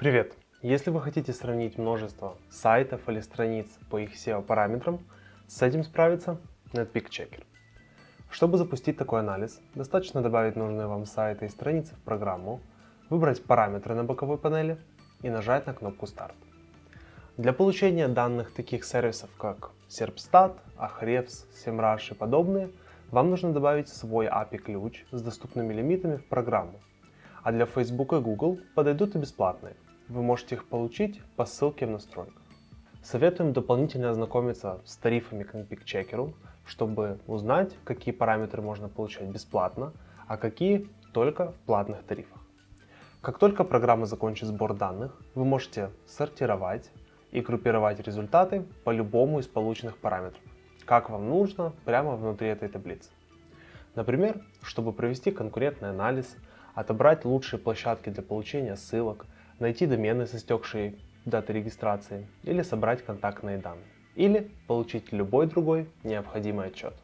Привет! Если вы хотите сравнить множество сайтов или страниц по их SEO-параметрам, с этим справится NetPeak Checker. Чтобы запустить такой анализ, достаточно добавить нужные вам сайты и страницы в программу, выбрать параметры на боковой панели и нажать на кнопку «Старт». Для получения данных таких сервисов, как Serpstat, Ahrefs, SEMrush и подобные, вам нужно добавить свой API-ключ с доступными лимитами в программу. А для Facebook и Google подойдут и бесплатные. Вы можете их получить по ссылке в настройках. Советуем дополнительно ознакомиться с тарифами к NPIC Checker, чтобы узнать, какие параметры можно получать бесплатно, а какие только в платных тарифах. Как только программа закончит сбор данных, вы можете сортировать и группировать результаты по любому из полученных параметров, как вам нужно прямо внутри этой таблицы. Например, чтобы провести конкурентный анализ, отобрать лучшие площадки для получения ссылок, найти домены с истекшей датой регистрации или собрать контактные данные. Или получить любой другой необходимый отчет.